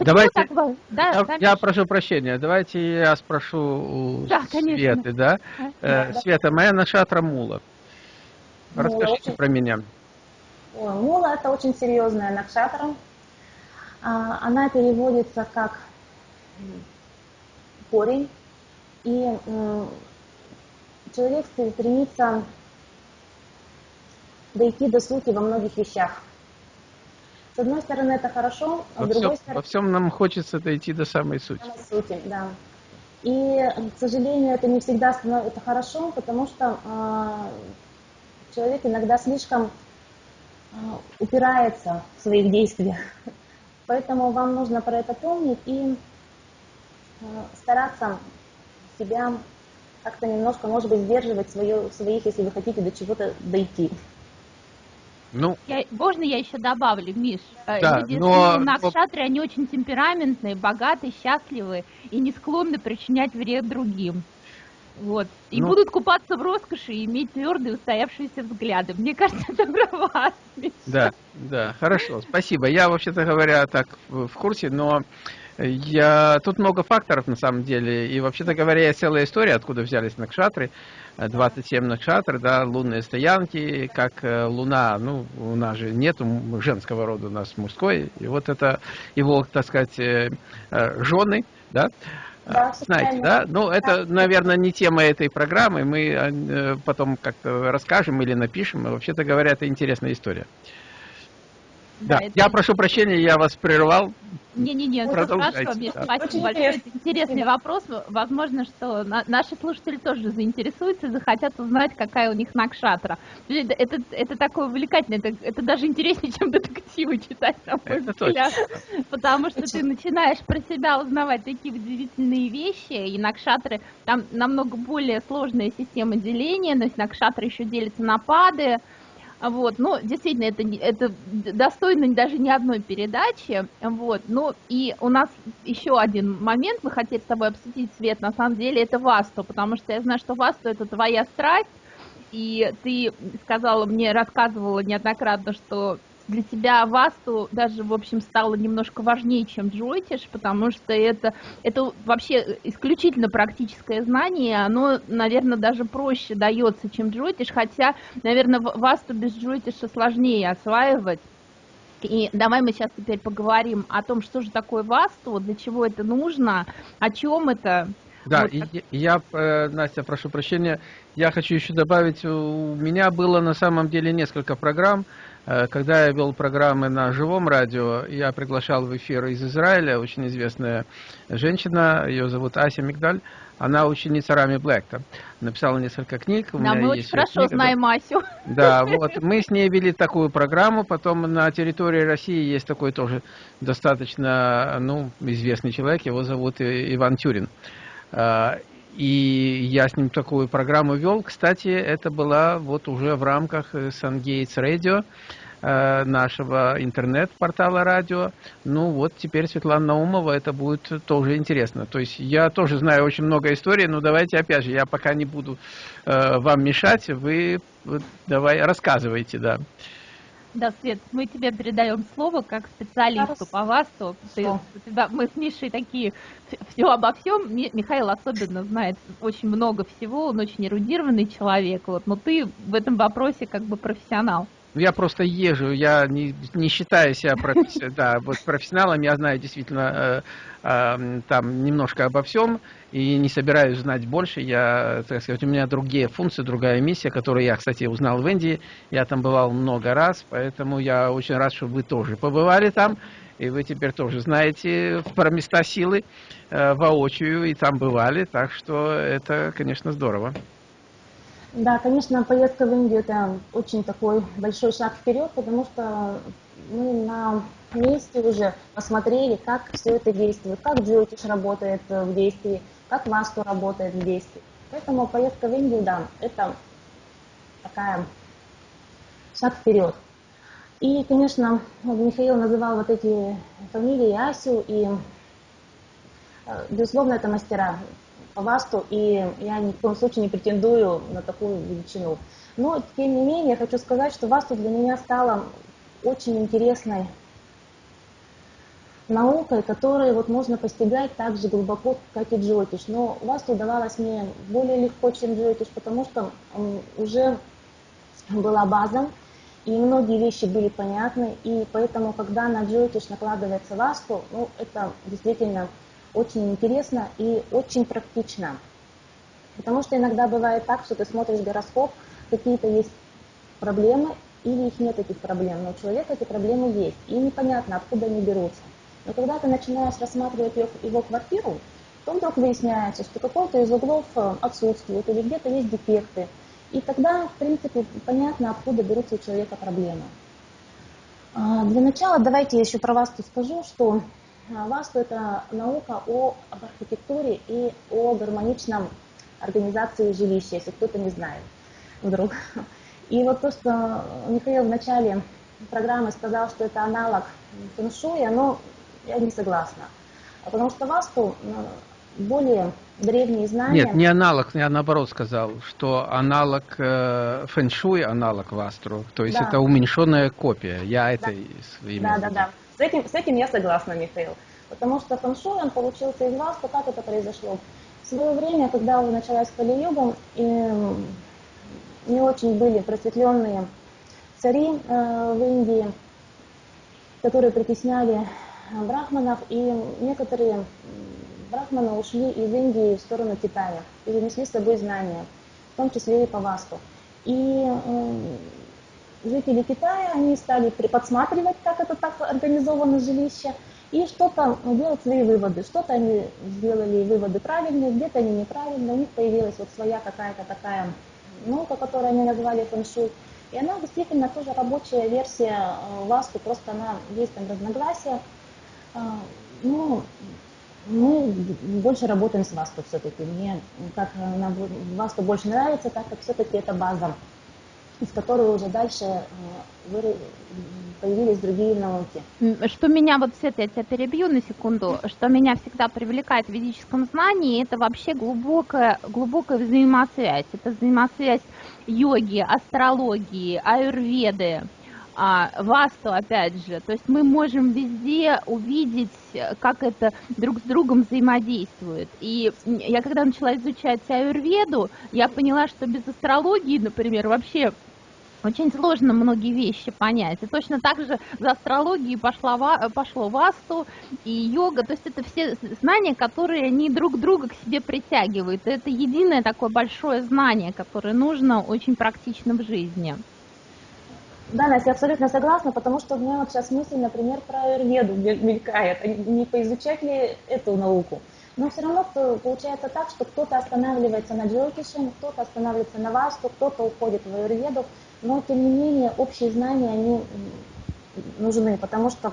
Давайте, так Да, я, да, я Миш? прошу прощения, давайте я спрошу у Да. Светы, да? А, Э, Света, моя нашатра Мула. Мула Расскажите очень- про меня. Ой, Мула это очень серьезная накшатра. А, Она переводится как корень. И м, человек стремится дойти до сути во многих вещах. С одной стороны, это хорошо, а Во с другой всем, стороны, во всем нам хочется дойти до самой сути. самой сути, да. И, к сожалению, это не всегда становится хорошо, потому что а, человек иногда слишком а, упирается в своих действиях. Поэтому вам нужно про это помнить и а, стараться себя как-то немножко, может быть, сдерживать свое, своих, если вы хотите до чего-то дойти. Ну, Я, можно я еще добавлю, Миш? Э, Да, Люди но- с Накшатры, они очень темпераментные, богатые, счастливые и не склонны причинять вред другим. Вот. И Ну- будут купаться в роскоши и иметь твердые устоявшиеся взгляды. Мне кажется, это про вас. Миш. да, да, хорошо, спасибо. Я, вообще-то говоря, так в в курсе, но я тут много факторов на самом деле. И, вообще-то говоря, целая история, откуда взялись накшатры. Э, 27 накшатр, да, лунные стоянки, как э, луна, ну, у нас же нет женского рода, у нас мужской. И вот это его, так сказать, э, э, жены, да, Да, Знаете, да? Ну, это, наверное, не тема этой программы. Мы потом как-то расскажем или напишем. Вообще-то говоря, это интересная история. Да, это- я прошу прощения, я вас прервал. Не-не-не, хорошо, Миш, да. спасибо Очень большое. интересно. Это интересный вопрос. Возможно, что на- наши слушатели тоже заинтересуются, захотят узнать, какая у них накшатра. Это, это, это такое увлекательное, это, это даже интереснее, чем детективы читать, на мой Это взгляд. Потому что ты начинаешь про себя узнавать такие удивительные вещи, и накшатры, там намного более сложная система деления, но накшатры еще делятся на пады, Вот, ну, действительно, это, это достойно даже не одной передачи, вот, ну, и у нас еще один момент. Мы хотели с тобой обсудить, Свет, на самом деле, это Васту, потому что я знаю, что Васту это твоя страсть, и ты сказала мне, рассказывала неоднократно, что для тебя Васту даже, в общем, стало немножко важнее, чем Джойтиш, потому что это, это вообще исключительно практическое знание, оно, наверное, даже проще дается, чем Джойтиш, хотя, наверное, Васту без Джойтиша сложнее осваивать. И давай мы сейчас теперь поговорим о том, что же такое Васту, для чего это нужно, о чем это. Да, Вот и так. я, э, Настя, прошу прощения, я хочу еще добавить, у меня было на самом деле несколько программ, когда я вел программы на живом радио, я приглашал в эфир из Израиля очень известная женщина, ее зовут Ася Мигдаль, она ученица Рами Блэкта, написала несколько книг. у Да, меня мы есть очень хорошо книга, знаем Асю. Да, вот мы с ней вели такую программу, потом на территории России есть такой тоже достаточно, ну, известный человек, его зовут Иван Тюрин. И я с ним такую программу вел. Кстати, это была вот уже в рамках э, Sungates Radio, э, нашего интернет-портала радио. Ну вот теперь Светлана Наумова, это будет тоже интересно. То есть я тоже знаю очень много историй, но давайте опять же, я пока не буду э, вам мешать, вы давай рассказывайте, да. Да, Свет, мы тебе передаем слово как специалисту по ВАСТу. Ты- у тебя- мы с Мишей такие, все обо всем. Ми- Михаил особенно знает очень много всего, он очень эрудированный человек, вот, но ты в этом вопросе как бы профессионал. Я просто езжу, я не, не считаю себя професси- да, вот профессионалом, я знаю действительно э, э, там немножко обо всем и не собираюсь знать больше. Я, так сказать, у меня другие функции, другая миссия, которую я, кстати, узнал в Индии. Я там бывал много раз, поэтому я очень рад, что вы тоже побывали там. И вы теперь тоже знаете про места силы э, воочию и там бывали, так что это, конечно, здорово. Да, конечно, поездка в Индию это очень такой большой шаг вперед, потому что мы на месте уже посмотрели, как все это действует, как Джойтиш работает в действии, как Васту работает в действии. Поэтому поездка в Индию, да, это такая шаг вперед. И, конечно, Михаил называл вот эти фамилии Асю, и, э, безусловно, это мастера ВАСТу, и я ни в коем случае не претендую на такую величину. Но, тем не менее, хочу сказать, что ВАСТу для меня стала очень интересной наукой, которую вот можно постигать так же глубоко, как и джотиш. Но вас удавалось мне более легко, чем джотиш, потому что уже была база, и многие вещи были понятны, и поэтому, когда на джотиш накладывается васту, ну, это действительно очень интересно и очень практично. Потому что иногда бывает так, что ты смотришь гороскоп, какие-то есть проблемы, или их нет этих проблем, но у человека эти проблемы есть, и непонятно, откуда они берутся. Но когда ты начинаешь рассматривать его, квартиру, то вдруг выясняется, что какой-то из углов э, отсутствует, или где-то есть дефекты. И тогда, в принципе, понятно, откуда берутся у человека проблемы. А, для начала давайте я еще про Васту скажу, что Васту – это наука о, об архитектуре и о гармоничном организации жилища, если кто-то не знает вдруг. И вот то, что Михаил в начале программы сказал, что это аналог фэншуя, но я не согласна. Потому что васту более древние знания... Нет, не аналог, я наоборот сказал, что аналог э, фэншуй, аналог вастру, то есть да. это уменьшенная копия. Я это да. Да, да, да. С этим, с этим я согласна, Михаил. Потому что фэншуй, он получился из васту, как это произошло? В свое время, когда уже началась Кали-юга, не очень были просветленные цари э, в Индии, которые притесняли брахманов, и некоторые брахманы ушли из Индии в сторону Китая и занесли с собой знания, в том числе и по Васту. И э, жители Китая, они стали подсматривать, как это так организовано жилище, и что-то делать свои выводы. Что-то они сделали выводы правильные, где-то они неправильные, у них появилась вот своя какая-то такая наука, которую они назвали фэншуй. И она действительно тоже рабочая версия э, Васту, просто она есть там разногласия. А, ну, мы больше работаем с Васту все-таки. Мне как нам Васту больше нравится, так как все-таки это база, из которой уже дальше э, появились другие науки. Что меня, вот все я тебя перебью на секунду, что меня всегда привлекает в ведическом знании, это вообще глубокая, глубокая взаимосвязь. Это взаимосвязь йоги, астрологии, аюрведы, а, васту, опять же. То есть мы можем везде увидеть, как это друг с другом взаимодействует. И я когда начала изучать аюрведу, я поняла, что без астрологии, например, вообще очень сложно многие вещи понять. И точно так же за астрологией пошла, пошло васту и йога. То есть это все знания, которые они друг друга к себе притягивают. И это единое такое большое знание, которое нужно очень практично в жизни. Да, Настя, я абсолютно согласна, потому что у меня вот сейчас мысль, например, про аюрведу мелькает. Не поизучать ли эту науку? Но все равно получается так, что кто-то останавливается на джокише, кто-то останавливается на васту, кто-то уходит в аюрведу но тем не менее общие знания, они нужны, потому что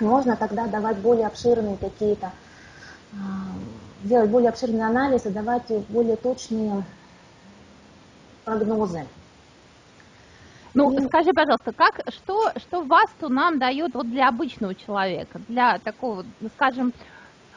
можно тогда давать более обширные какие-то, а, делать более обширные анализы, давать более точные прогнозы. Ну, и... скажи, пожалуйста, как, что, что ВАСТу нам дает вот для обычного человека, для такого, скажем,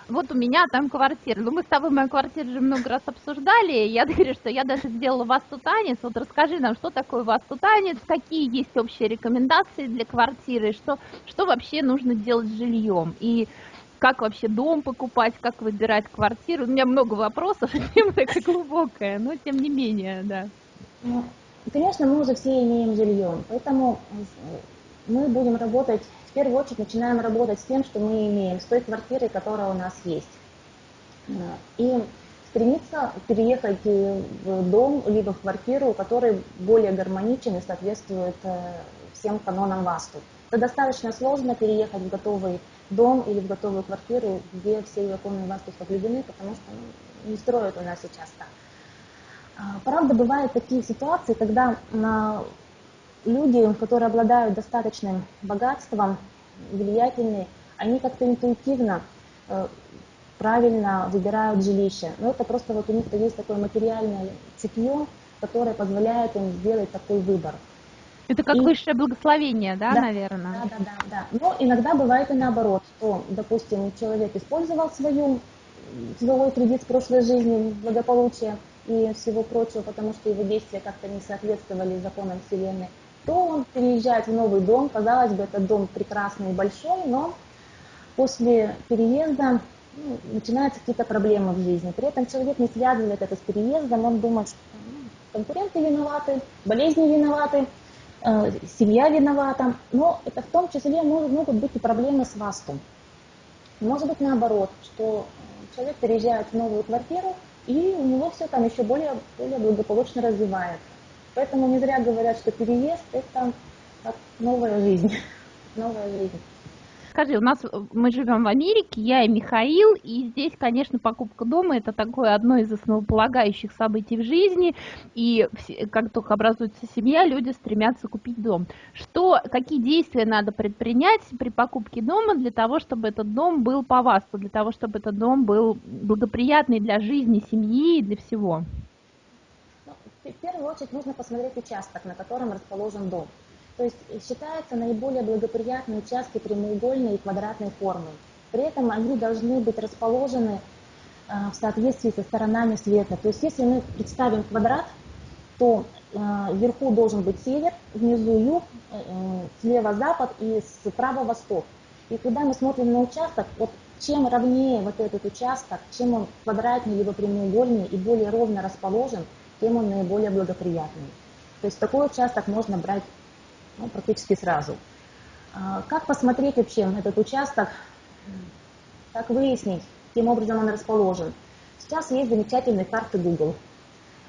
вот у меня там квартира. Ну, мы с тобой мою квартиру уже много раз обсуждали. Я говорю, что я даже сделала васту танец. Вот расскажи нам, что такое васту танец, какие есть общие рекомендации для квартиры, что, что вообще нужно делать с жильем. И как вообще дом покупать, как выбирать квартиру. У меня много вопросов, тема такая глубокая, но тем не менее, да. Ну, конечно, мы уже все имеем жилье, поэтому мы будем работать в первую очередь начинаем работать с тем, что мы имеем, с той квартирой, которая у нас есть. И стремиться переехать в дом, либо в квартиру, который более гармоничен и соответствует э, всем канонам ВАСТу. Это достаточно сложно переехать в готовый дом или в готовую квартиру, где все законы ВАСТу соблюдены, потому что ну, не строят у нас сейчас так. А, правда, бывают такие ситуации, когда люди, которые обладают достаточным богатством, влиятельные, они как-то интуитивно э, правильно выбирают жилище. Но это просто вот у них есть такое материальное цепье, которое позволяет им сделать такой выбор. Это как и... высшее благословение, да, да, наверное? Да, да, да, да. Но иногда бывает и наоборот, что, допустим, человек использовал свою, свой кредит с прошлой жизни, благополучие и всего прочего, потому что его действия как-то не соответствовали законам Вселенной то он переезжает в новый дом. Казалось бы, этот дом прекрасный и большой, но после переезда ну, начинаются какие-то проблемы в жизни. При этом человек не связывает это с переездом, он думает, что ну, конкуренты виноваты, болезни виноваты, э, семья виновата. Но это в том числе могут, могут быть и проблемы с вастом. Может быть наоборот, что человек переезжает в новую квартиру, и у него все там еще более, более благополучно развивается. Поэтому не зря говорят, что переезд – это новая жизнь. новая жизнь. Скажи, у нас мы живем в Америке, я и Михаил, и здесь, конечно, покупка дома это такое одно из основополагающих событий в жизни, и как только образуется семья, люди стремятся купить дом. Что, какие действия надо предпринять при покупке дома для того, чтобы этот дом был по вас, для того, чтобы этот дом был благоприятный для жизни семьи и для всего? Ну, в первую очередь нужно посмотреть участок, на котором расположен дом. То есть считаются наиболее благоприятные участки прямоугольной и квадратной формы. При этом они должны быть расположены а, в соответствии со сторонами света. То есть если мы представим квадрат, то а, вверху должен быть север, внизу юг, э, э, слева запад и справа восток. И когда мы смотрим на участок, вот чем ровнее вот этот участок, чем он квадратнее либо прямоугольнее и более ровно расположен, тем он наиболее благоприятный. То есть такой участок можно брать ну, практически сразу. А, как посмотреть вообще этот участок, как выяснить, каким образом он расположен? Сейчас есть замечательные карты Google.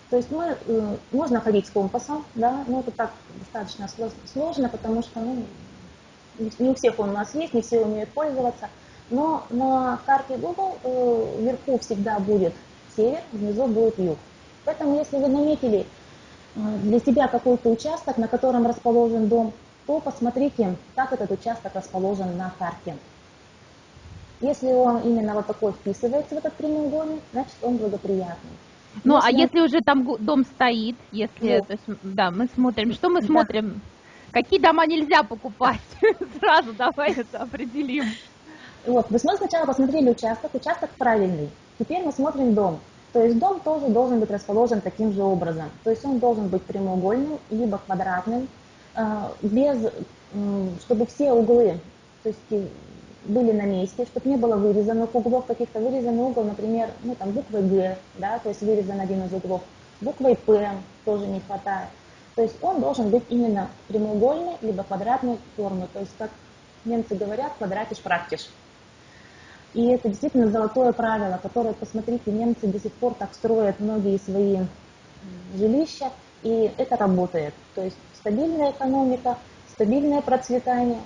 То есть мы, э, можно ходить с компасом, да, но это так достаточно сложно, потому что ну, не у всех он у нас есть, не все умеют пользоваться. Но на карте Google э, вверху всегда будет север, внизу будет юг. Поэтому если вы наметили Э, для себя какой-то участок, на котором расположен дом, то посмотрите, как этот участок расположен на карте. Если он именно вот такой вписывается в этот прямоугольник, значит он благоприятный. Ну, а если... а если уже там дом стоит, если, вот. то есть, да, мы смотрим, что мы смотрим? Да. Какие дома нельзя покупать? Сразу давай это определим. Вот, мы сначала посмотрели участок, участок правильный. Теперь мы смотрим дом. То есть дом тоже должен быть расположен таким же образом. То есть он должен быть прямоугольным, либо квадратным, э, без, чтобы все углы то есть, были на месте, чтобы не было вырезанных углов, каких-то вырезанный угол, например, ну там буквой Г, да, то есть вырезан один из углов, буквой П тоже не хватает. То есть он должен быть именно прямоугольной, либо квадратной формы. То есть, как немцы говорят, квадратиш практиш. И это действительно золотое правило, которое, посмотрите, немцы до сих пор так строят многие свои жилища, и это работает. То есть стабильная экономика, стабильное процветание,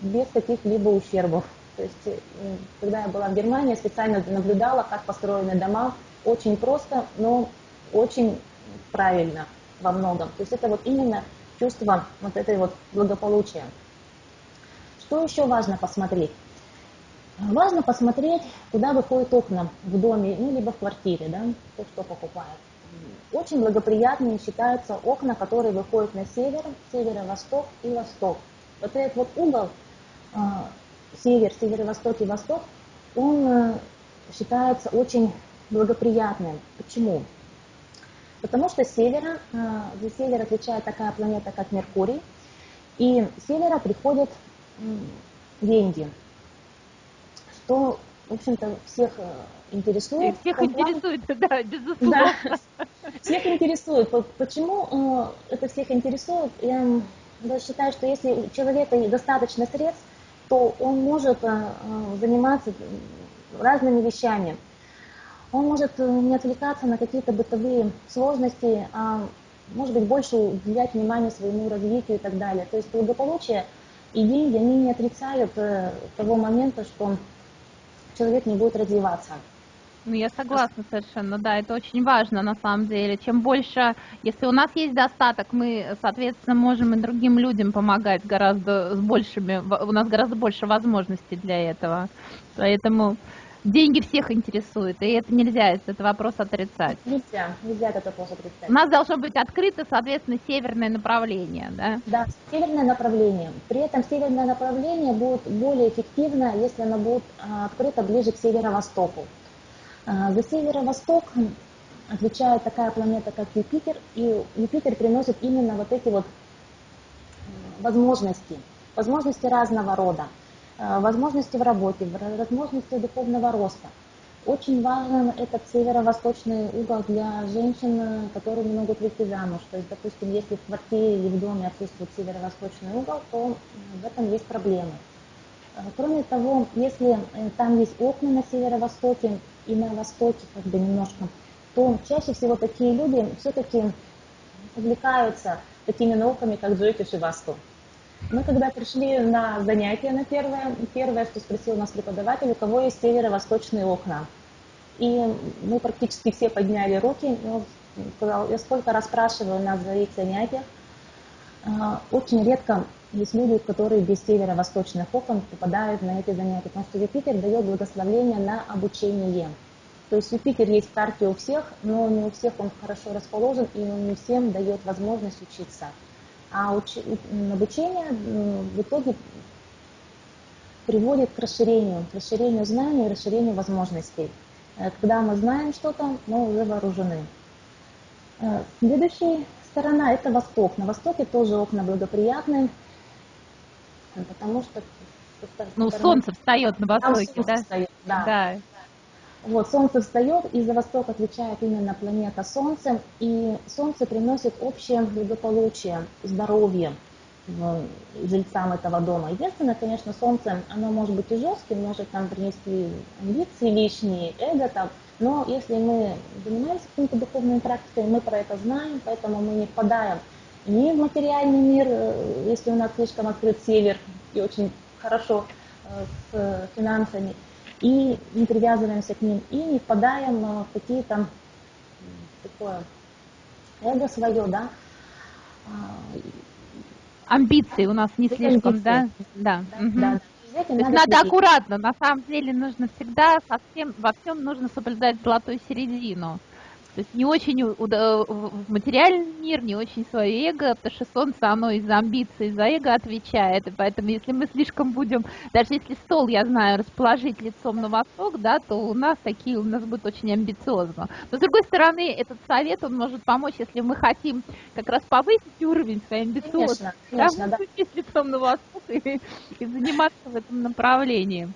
без каких-либо ущербов. То есть, э, когда я была в Германии, специально наблюдала, как построены дома. Очень просто, но очень правильно во многом. То есть это вот именно чувство вот этой вот благополучия. Что еще важно посмотреть? Важно посмотреть, куда выходят окна в доме, ну, либо в квартире, да, то, что покупает. Очень благоприятными считаются окна, которые выходят на север, северо-восток и восток. Вот этот вот угол, а, север, северо-восток и восток, он э, считается очень благоприятным. Почему? Потому что севера, э, за север отвечает такая планета, как Меркурий, и севера приходят деньги, что, в общем-то, всех э, интересует. И всех интересует, да, безусловно. Да, всех интересует. Почему э, это всех интересует? Я считаю, что если у человека достаточно средств, то он может э, заниматься разными вещами. Он может не отвлекаться на какие-то бытовые сложности, а может быть больше уделять внимание своему развитию и так далее. То есть благополучие и деньги, они не отрицают того момента, что человек не будет развиваться. Ну, я согласна совершенно, да, это очень важно на самом деле. Чем больше, если у нас есть достаток, мы, соответственно, можем и другим людям помогать гораздо с большими, у нас гораздо больше возможностей для этого. Поэтому деньги всех интересуют, и это нельзя, это вопрос отрицать. Нельзя, нельзя этот вопрос отрицать. У нас должно быть открыто, соответственно, северное направление, да? Да, северное направление. При этом северное направление будет более эффективно, если оно будет а, открыто ближе к северо-востоку. А, за северо-восток отвечает такая планета, как Юпитер, и Юпитер приносит именно вот эти вот возможности, возможности разного рода. Возможности в работе, возможности духовного роста. Очень важен этот северо-восточный угол для женщин, которые не могут выйти замуж. То есть, допустим, если в квартире или в доме отсутствует северо-восточный угол, то в этом есть проблемы. Кроме того, если там есть окна на северо-востоке и на востоке как бы немножко, то чаще всего такие люди все-таки увлекаются такими науками, как Джойтиш и Васту. Мы когда пришли на занятие на первое, первое, что спросил нас преподаватель, у кого есть северо-восточные окна. И мы практически все подняли руки. Он сказал, я сколько раз спрашиваю нас за их занятиях. А, очень редко есть люди, которые без северо-восточных окон попадают на эти занятия, потому что Юпитер дает благословение на обучение. То есть Юпитер есть в карте у всех, но не у всех он хорошо расположен, и он не всем дает возможность учиться. А уч... обучение в итоге приводит к расширению, к расширению знаний расширению возможностей. Э, когда мы знаем что-то, мы уже вооружены. Э, следующая сторона – это восток. На востоке тоже окна благоприятные, потому что... Ну, солнце встает на востоке, да? Встает, да? Да. Вот, Солнце встает, и за Восток отвечает именно планета Солнце, и Солнце приносит общее благополучие, здоровье жильцам этого дома. Единственное, конечно, Солнце, оно может быть и жестким, может нам принести амбиции лишние, эго там, но если мы занимаемся какими-то духовными практиками, мы про это знаем, поэтому мы не впадаем ни в материальный мир, э, если у нас слишком открыт север и очень хорошо э, с финансами, и не привязываемся к ним, и не впадаем в какие-то такое эго свое, да. А, Амбиции у нас не слишком, амбиции. да? Да. да, угу. да. То есть надо, надо аккуратно, на самом деле нужно всегда совсем, во всем нужно соблюдать золотую середину. То есть не очень в материальный мир, не очень свое эго, потому что солнце, оно из-за амбиций, из-за эго отвечает, и поэтому если мы слишком будем, даже если стол, я знаю, расположить лицом на восток, да, то у нас такие, у нас будет очень амбициозно. Но с другой стороны, этот совет, он может помочь, если мы хотим как раз повысить уровень своей амбициозности, конечно, да, да. лицом на восток и, и заниматься в этом направлении.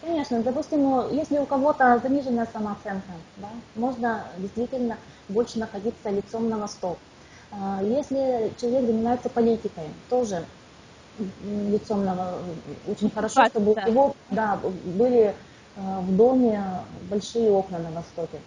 Конечно, допустим, ну, если у кого-то заниженная самооценка, да, можно действительно больше находиться лицом на восток. А, если человек занимается политикой, тоже лицом на очень хорошо, чтобы у него да, были а, в доме большие окна на востоке.